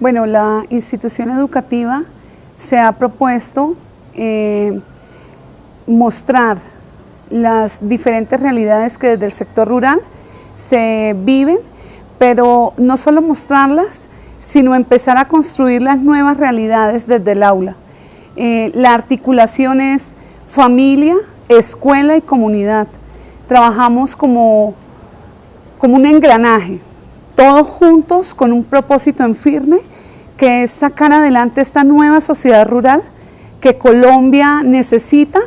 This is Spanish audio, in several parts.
Bueno, la institución educativa se ha propuesto eh, mostrar las diferentes realidades que desde el sector rural se viven, pero no solo mostrarlas, sino empezar a construir las nuevas realidades desde el aula. Eh, la articulación es familia, escuela y comunidad. Trabajamos como, como un engranaje, todos juntos con un propósito en firme, que es sacar adelante esta nueva sociedad rural que Colombia necesita,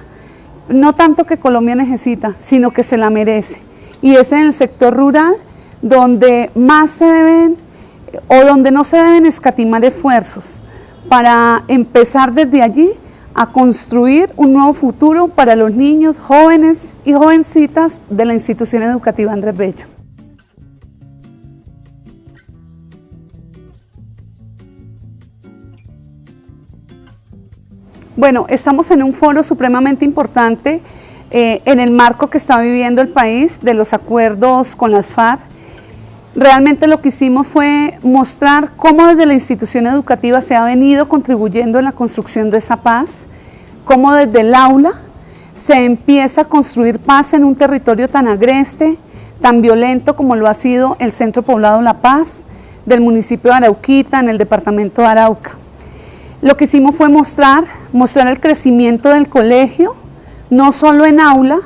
no tanto que Colombia necesita, sino que se la merece. Y es en el sector rural donde más se deben o donde no se deben escatimar esfuerzos para empezar desde allí a construir un nuevo futuro para los niños, jóvenes y jovencitas de la institución educativa Andrés Bello. Bueno, estamos en un foro supremamente importante eh, en el marco que está viviendo el país de los acuerdos con las FARC. Realmente lo que hicimos fue mostrar cómo desde la institución educativa se ha venido contribuyendo en la construcción de esa paz, cómo desde el aula se empieza a construir paz en un territorio tan agreste, tan violento como lo ha sido el Centro Poblado La Paz, del municipio de Arauquita, en el departamento de Arauca. Lo que hicimos fue mostrar, mostrar el crecimiento del colegio, no solo en aula,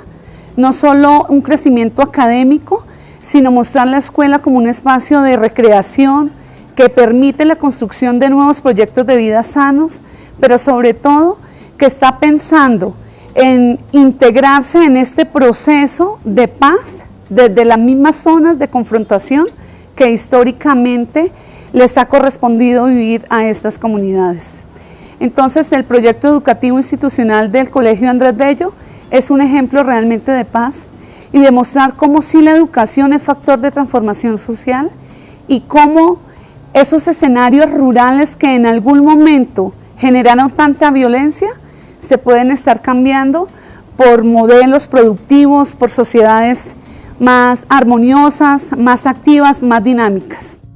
no solo un crecimiento académico, sino mostrar la escuela como un espacio de recreación que permite la construcción de nuevos proyectos de vida sanos, pero sobre todo que está pensando en integrarse en este proceso de paz desde las mismas zonas de confrontación que históricamente les ha correspondido vivir a estas comunidades. Entonces el proyecto educativo institucional del Colegio Andrés Bello es un ejemplo realmente de paz y demostrar cómo sí la educación es factor de transformación social y cómo esos escenarios rurales que en algún momento generaron tanta violencia se pueden estar cambiando por modelos productivos, por sociedades más armoniosas, más activas, más dinámicas.